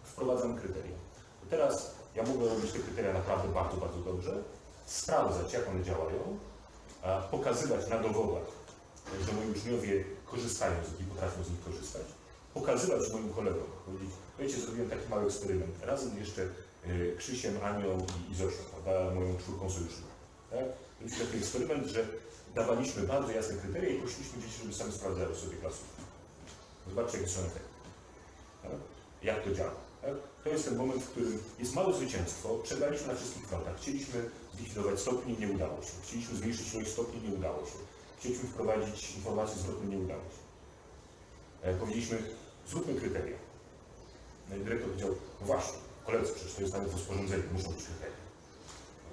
[SPEAKER 1] Wprowadzam kryteria. Teraz ja mogę robić te kryteria naprawdę bardzo, bardzo dobrze, sprawdzać, jak one działają, a pokazywać na dowodach, że moi uczniowie korzystają z nich potrafią z nich korzystać, pokazywać moim kolegom, powiedzieć, wiecie, zrobiłem taki mały eksperyment, razem jeszcze y, Krzysiem, Anią i, Zosią, prawda, moją czwórką sojuszną. Tak? Mieliśmy taki eksperyment, że dawaliśmy bardzo jasne kryteria i prosiliśmy dzieci, żeby sami sprawdzały sobie klasówki. Zobaczcie, jakie są efekty. Tak? Jak to działa. Tak? To jest ten moment, w którym jest małe zwycięstwo, przegraliśmy na wszystkich frontach. Chcieliśmy zlikwidować stopnie, nie udało się. Chcieliśmy zmniejszyć ilość stopni, nie udało się. Chcieliśmy wprowadzić informację zwrotną, nie udało się. E, powiedzieliśmy, zróbmy kryteria. No i dyrektor powiedział, no właśnie, koledzy, przecież to jest nawet w rozporządzeniu, muszą być kryteria.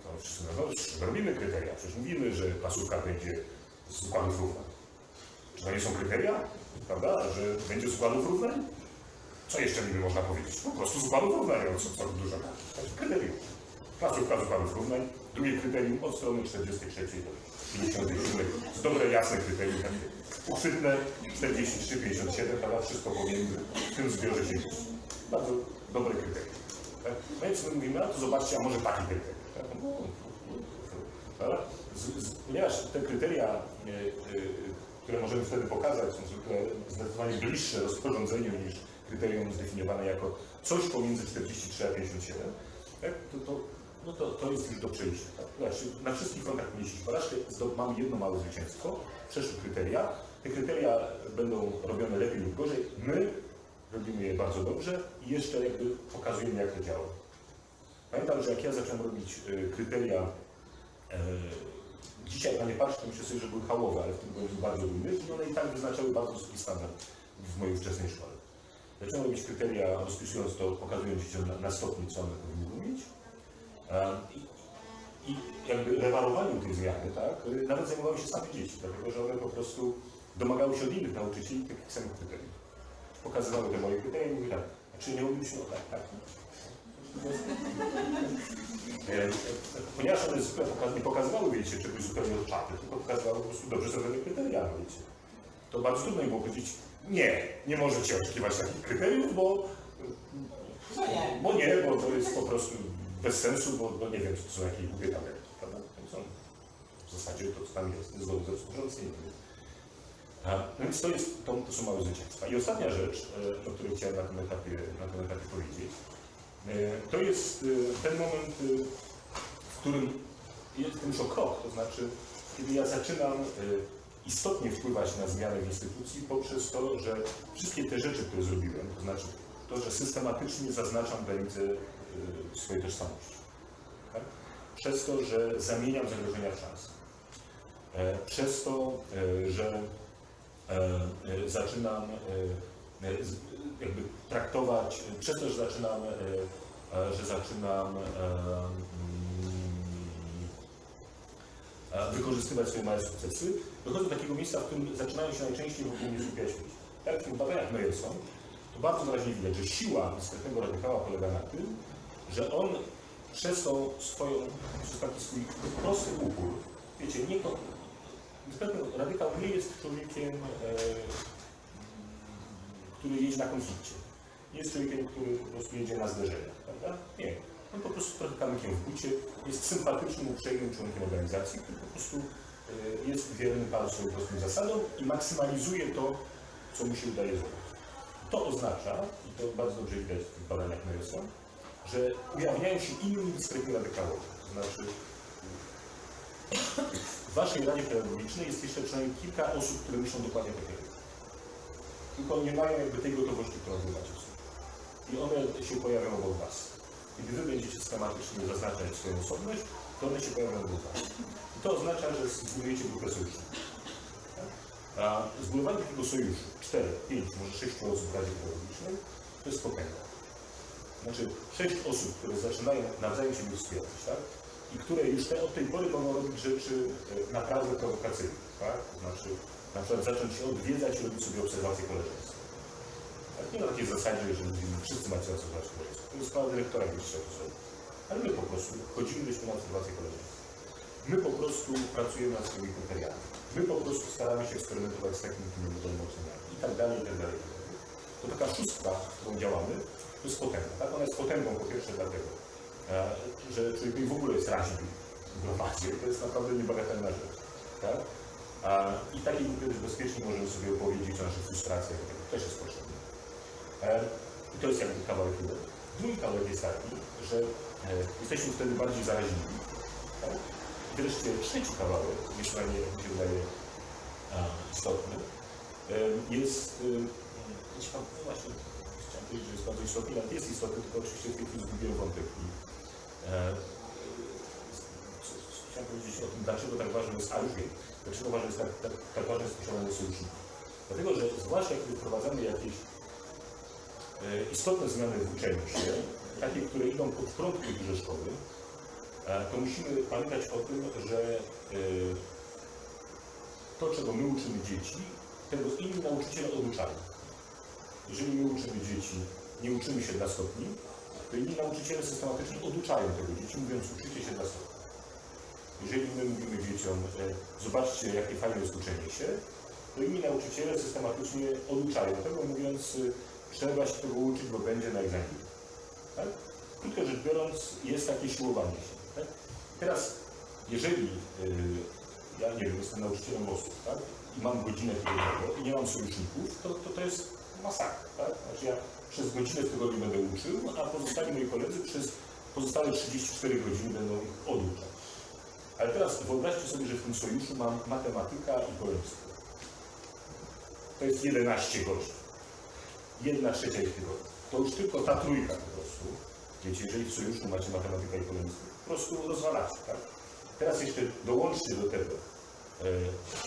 [SPEAKER 1] No to wszyscy mówią, no robimy kryteria, przecież mówimy, że pasówka będzie z układów równań. Czy to nie są kryteria, prawda, że będzie z układów równań? Co jeszcze niby można powiedzieć? Po prostu z układów równań, no co, co dużo. Także kryterium. Klasówka z układów równań. Drugie kryterium od strony 43 do 57. Z dobre, jasne kryterium. Uchwytne 43, 57, prawda? Wszystko pomiędzy w tym zbiorze się. Bardzo dobre kryterium. Tak? No i my mówimy, a to zobaczcie, a może taki kryterium. Tak? No, Prawda? Z, z, ponieważ te kryteria, e, e, które możemy wtedy pokazać, są zwykle zdecydowanie bliższe rozporządzeniu niż kryterium zdefiniowane jako coś pomiędzy 43 a 57, tak? to, to, no to, to jest już do przejścia. Tak? Znaczy, na wszystkich frontach mieliśmy porażkę, mamy jedno małe zwycięstwo, przeszły kryteria. Te kryteria będą robione lepiej lub gorzej. My robimy je bardzo dobrze i jeszcze jakby pokazujemy, jak to działa. Pamiętam, że jak ja zacząłem robić y, kryteria, e, dzisiaj na nie myślę sobie, że były hałowe, ale w tym byłem bardzo dumny i one i tak wyznaczały bardzo wysoki standard w mojej wczesnej szkole. Zacząłem robić kryteria, rozpisując to, pokazując dzieciom na, na stopniu, co one powinny umieć. E, I, I jakby lewarowaniu tej zmiany, tak, y, nawet zajmowały się same dzieci, dlatego że one po prostu domagały się od innych nauczycieli takich samych kryteriów. Pokazywały te moje kryteria i mówiły tak, czy nie moglibyśmy tak, tak. E, Ponieważ one nie pokazywały, wiecie, czegoś zupełnie od czapy, tylko pokazywały po prostu dobrze zrobione kryteria, no wiecie. To bardzo trudno im było powiedzieć, nie, nie możecie oczekiwać takich kryteriów, bo, bo nie, bo to jest po prostu bez sensu, bo, bo nie wiem, to są jakieś głupie tabelki, prawda? W zasadzie to, co tam jest, zgodnie ze współrządzeniem. No więc to, jest, to, to są małe zwycięstwa. I ostatnia rzecz, e, o której chciałem na tym etapie, na tym etapie powiedzieć, e, to jest e, ten moment, w którym jest już o krok, to znaczy, kiedy ja zaczynam istotnie wpływać na zmianę w instytucji poprzez to, że wszystkie te rzeczy, które zrobiłem, to znaczy to, że systematycznie zaznaczam granice swojej tożsamości. Tak? Przez to, że zamieniam zagrożenia w szanse. Przez to, że zaczynam e, e, z- jakby traktować, przez to, że zaczynam, e, e, że zaczynam e, mm, e, wykorzystywać swoje małe sukcesy, dochodzę do takiego miejsca, w którym zaczynają się najczęściej wokół mnie skupiać ludzie. Tak w tych badaniach Meyerson, to bardzo wyraźnie widać, że siła dyskretnego radykała polega na tym, że on przez tą swoją, przez taki swój prosty upór, wiecie, nie, dyskretny radykał nie jest człowiekiem, e, który jedzie na konflikcie. Nie jest człowiekiem, który po prostu jedzie na zderzeniach, prawda? Nie. On po prostu trochę kamykiem w bucie, jest sympatycznym, uprzejmym członkiem organizacji, który po prostu e, jest wierny bardzo swoim prostym zasadom i maksymalizuje to, co mu się udaje zrobić. To oznacza, i to bardzo dobrze widać w badaniach Meyerson, że ujawniają się inni dyskretni radykałowie. To znaczy, w Waszej Radzie Pedagogicznej jest jeszcze przynajmniej kilka osób, które myślą dokładnie tak jak. Tylko nie mają jakby tej gotowości, którą wy macie. I one się pojawią obok Was. Kiedy Wy będziecie systematycznie zaznaczać swoją osobność, to one się pojawią obok Was. I to oznacza, że zbudujecie grupę sojuszników. Tak? A zbudowanie takiego sojuszu, 4, 5, może 6 osób w Radzie Pedagogicznej, to jest potęga. Znaczy, sześć osób, które zaczynają nawzajem siebie wspierać, tak? I które już te, od tej pory mogą robić rzeczy e, naprawdę prowokacyjne, tak? To znaczy, na przykład zacząć się odwiedzać i robić sobie obserwacje koleżeństwa. Tak? Nie na takiej zasadzie, że wszyscy macie obserwować koleżeństwo. To jest sprawa dyrektora, to zrobi. Ale my po prostu chodzimy byśmy na obserwacje koleżeństwa. My po prostu pracujemy nad swoimi kryteriami. My po prostu staramy się eksperymentować z takimi tymi modelymi oceniami i tak dalej, i tak dalej. To taka szóstka, którą działamy, to jest potęga. Tak? Ona jest potęgą po pierwsze dlatego, że człowiekowi w ogóle jest raźniej w. To jest naprawdę niebagatelna rzecz. Tak? I takiej grupie też bezpiecznie możemy sobie opowiedzieć o naszych frustracjach, tego też jest potrzebne. E, I to jest jakby kawałek jeden. Drugi kawałek jest taki, że e, jesteśmy wtedy bardziej zaraźliwi. Tak? I wreszcie trzeci kawałek, najmniej, jak mi się wydaje, istotny, e, jest, e, pan, no właśnie, chciałem powiedzieć, że jest bardzo istotny, ale jest istotny, tylko oczywiście w tej chwili zgubiłem wątek. I, e, chciałem powiedzieć o tym, dlaczego tak ważne jest, a już wiem, dlaczego ważne jest tak, tak, tak ważne jest sojuszników. Dlatego, że zwłaszcza kiedy wprowadzamy jakieś e, istotne zmiany w uczeniu się, takie, które idą pod prąd kulturze szkoły, to musimy pamiętać o tym, że e, to, czego my uczymy dzieci, tego inni nauczyciele oduczają. Jeżeli my uczymy dzieci, nie uczymy się dla stopni, to inni nauczyciele systematycznie oduczają tego dzieci, mówiąc uczycie się dla stopni. Jeżeli my mówimy dzieciom, e, zobaczcie, jakie fajne jest uczenie się, to inni nauczyciele systematycznie oduczają tego, mówiąc, y, trzeba się tego uczyć, bo będzie na egzaminie. Tak? Krótko rzecz biorąc, jest takie siłowanie się. Tak? Teraz, jeżeli y, ja nie wiem, jestem nauczycielem losów, tak? i mam godzinę tygodniową i nie mam sojuszników, to, to, to jest masakra. Tak? Znaczy ja przez godzinę w tygodniu będę uczył, a pozostali moi koledzy przez pozostałe 34 godziny będą ich oduczać. Ale teraz wyobraźcie sobie, że w tym sojuszu mam matematyka i polonistę. To jest 11 godzin. Jedna trzecia ich tygodnia. To już tylko ta trójka po prostu. Wiecie, jeżeli w sojuszu macie matematyka i polonistę, po prostu rozwalacie, tak? Teraz jeszcze dołączcie do tego, e,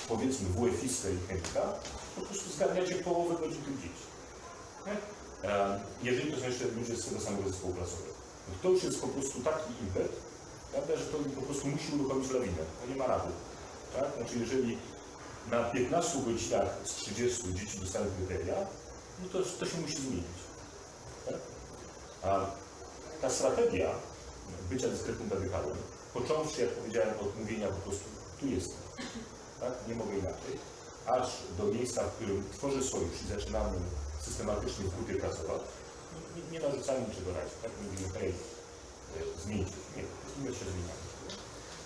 [SPEAKER 1] powiedzmy, WF-istę i chemika, po prostu zgarniacie połowę godzin tych dzieci. Nie? Jeżeli to są jeszcze ludzie z tego samego zespołu klasowego. No to już jest po prostu taki impet, prawda, że to po prostu musi uruchomić lawinę. To nie ma rady. Tak? Znaczy, jeżeli na 15 godzinach z 30 dzieci dostają kryteria, no to, to się musi zmienić. Tak? A ta strategia bycia dyskretnym radykałem, począwszy, jak powiedziałem, od mówienia po prostu tu jestem, tak? nie mogę inaczej, aż do miejsca, w którym tworzę sojusz i zaczynamy systematycznie w grupie pracować, nie, nie, narzucamy niczego razie, tak? Mówimy, hej, e, się. Nie, my się zmieniamy.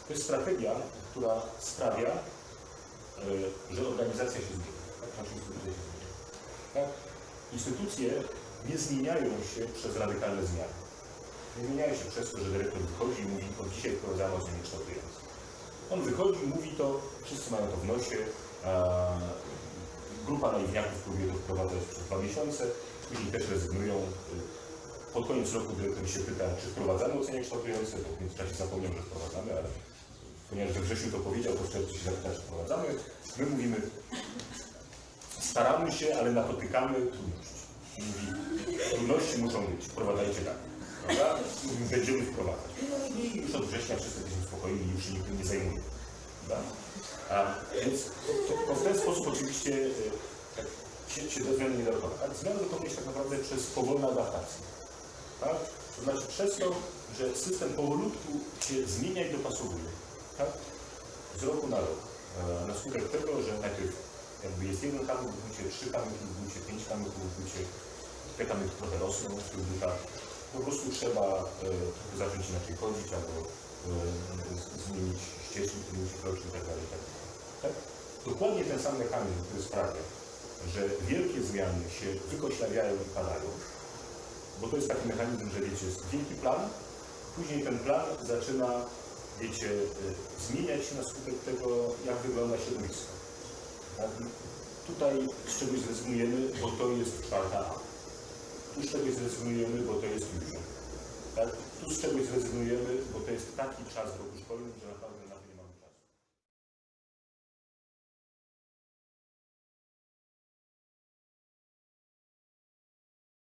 [SPEAKER 1] To jest strategia, która sprawia, e, że organizacja się zmienia, tak? Nasza instytucja się zmienia. Tak? Instytucje nie zmieniają się przez radykalne zmiany. Nie zmieniają się przez to, że dyrektor wychodzi i mówi, od dzisiaj wprowadzamy oceny kształtujące. On wychodzi mówi to, wszyscy mają to w nosie, grupa naiwniaków próbuje to wprowadzać przez dwa miesiące, później też rezygnują. Pod koniec roku dyrektor się pyta, czy wprowadzamy oceny kształtujące, bo w międzyczasie zapomniał, że wprowadzamy, ale ponieważ we wrześniu to powiedział, to w czerwcu się zapyta, czy wprowadzamy. My mówimy, staramy się, ale napotykamy trudności. Mówi, trudności muszą być, wprowadzajcie tak. Prawda? Będziemy wprowadzać. I już od września wszyscy jesteśmy spokojni i już się nikt nie zajmuje. A, więc to, to w ten sposób oczywiście e, tak, się, się do zmiany nie dokonać. Ale zmiany dokonuje się tak naprawdę przez powolną adaptację. Tak? To znaczy przez to, że system powolutku się zmienia i dopasowuje. Tak? Z roku na rok. E, Na skutek tego, że najpierw jakby jest jeden kamyk w bucie, trzy kamyki w bucie, pięć kamyków w bucie, te kamyki trochę rosną w tych butach. Po prostu trzeba e, zacząć inaczej chodzić albo e, zmienić kroczy itd. itd. Tak? Dokładnie ten sam mechanizm, który sprawia, że wielkie zmiany się wykoślawiają i padają, bo to jest taki mechanizm, że wiecie, jest wielki plan, później ten plan zaczyna, wiecie, e, zmieniać się na skutek tego, jak wygląda środowisko. Tak? Tutaj z czegoś zrezygnujemy, bo to jest czwarta A. Tu z czegoś zrezygnujemy, bo to jest fusion. Tak? Tu z czegoś zrezygnujemy, bo to jest taki czas w roku szkolnym, że